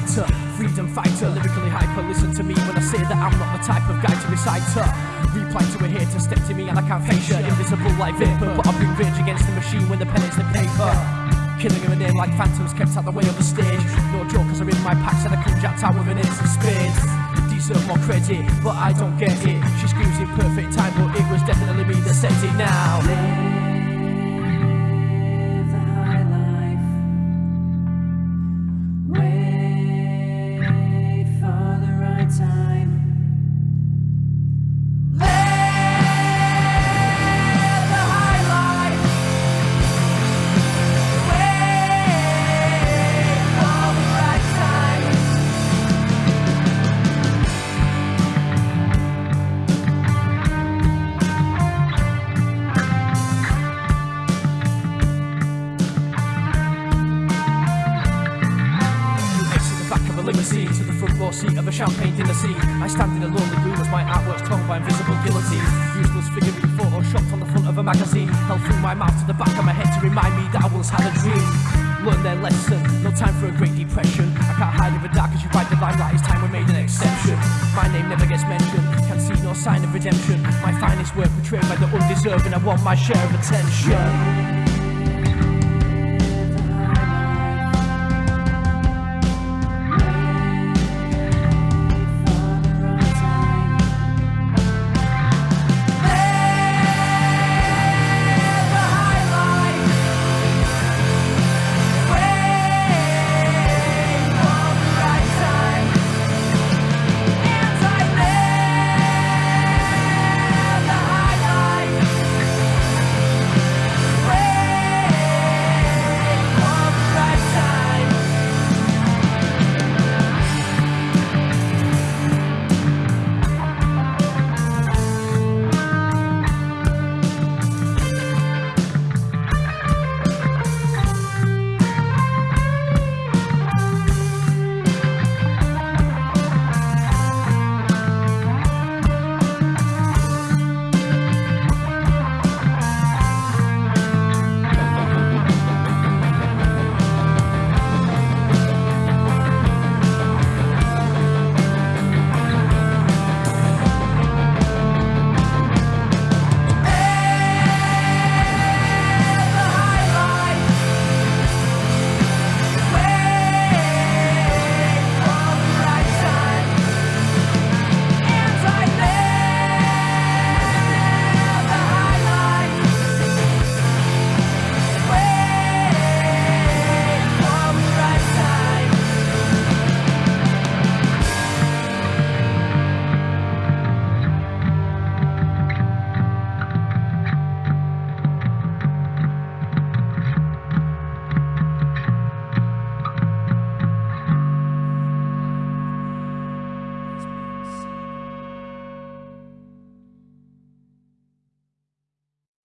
writer, freedom fighter, lyrically hyper. Listen to me when I say that I'm not the type of guy to recite her. Reply to a hater, step to me and I can't face you. Invisible like vapor, but I bring rage against the machine when the pen is the paper. Killing her name like phantoms kept out the way of the stage. No jokers are in my packs and I come jacked out with an ace of spades. Deserve more credit, but I don't get it. She screams in perfect time, but it was definitely me that said it now. Of a champagne dinner scene. I stand in a lonely room as my artwork's torn by invisible guillotine. Useless figurine photoshopped on the front of a magazine. Held through my mouth to the back of my head to remind me that I once had a dream. Learn their lesson, no time for a great depression. I can't hide in the dark as you ride the limelight. It's time we made an exception. My name never gets mentioned, can see no sign of redemption. My finest work betrayed by the undeserving. I want my share of attention.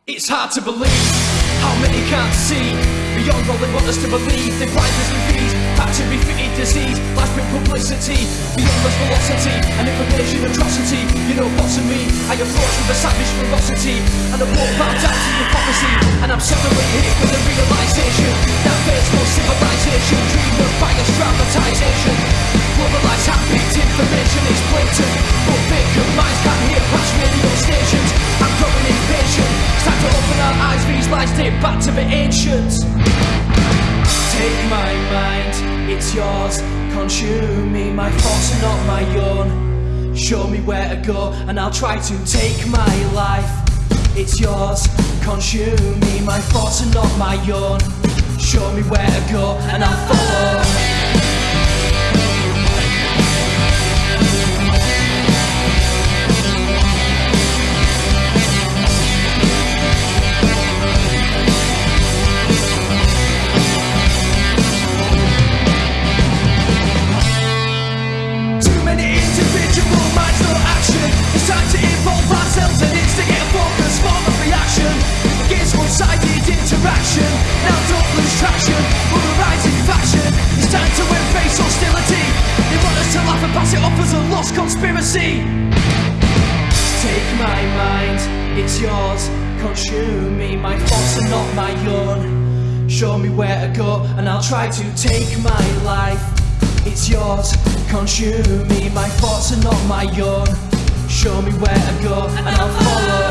It's hard to believe how many can't see beyond all they want us to believe. They blind us and feed back to refitted disease. Life's been publicity beyond us velocity and information atrocity. You know what's in me? I approach with a savage ferocity and I won't bow down to prophecy. And I'm suddenly hit with the realization that there's no civilization. Dream of bias dramatization. These date back to the ancients. Take my mind, it's yours. Consume me, my thoughts are not my own. Show me where to go, and I'll try to take my life. It's yours. Consume me, my thoughts are not my own. Show me where to go, and I'll follow. Conspiracy. Take my mind, it's yours. Consume me, my thoughts are not my own. Show me where to go, and I'll try to take my life. it's yours. Consume me, my thoughts are not my own. Show me where to go and I'll follow.